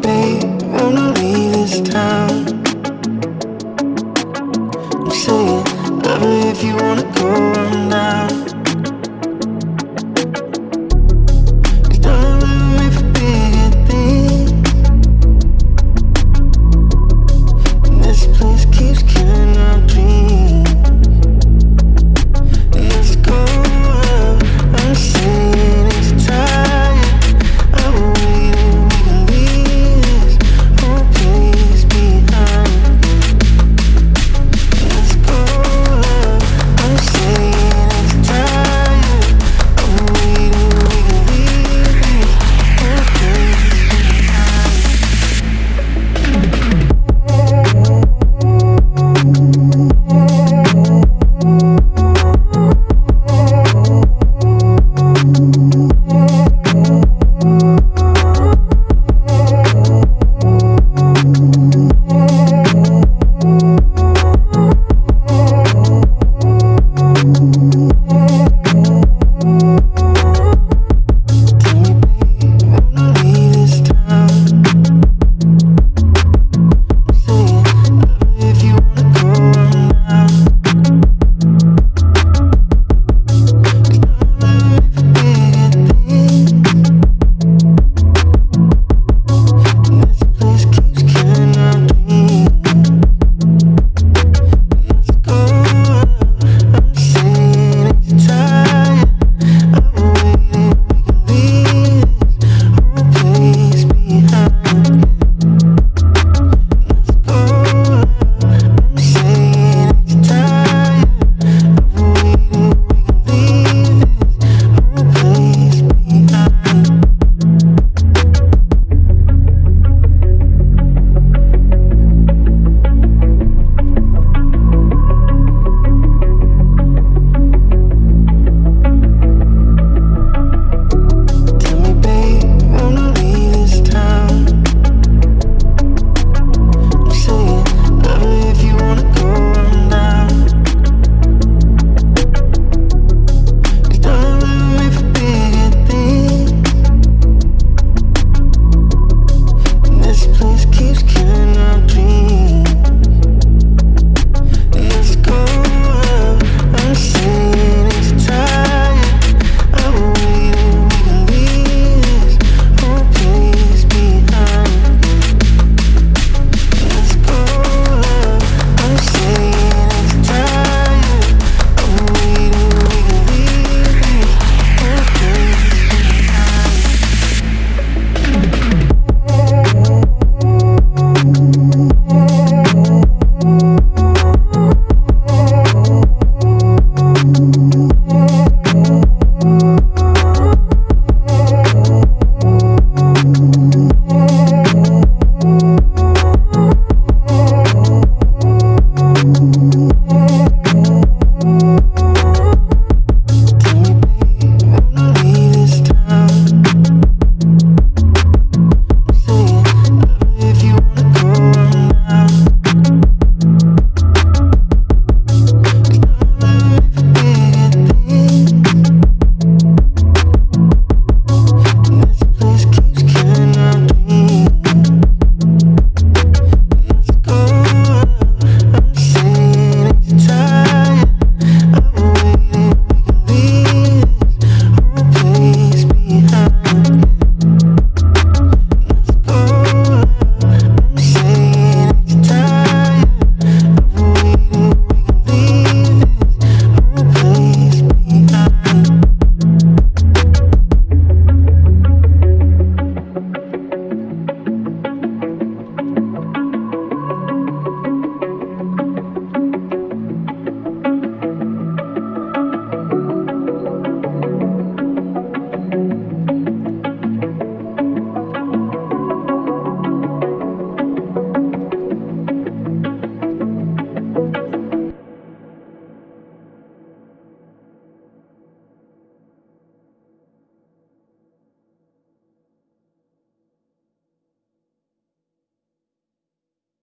babe, wanna leave this town. I'm saying, love me if you wanna go, I'm down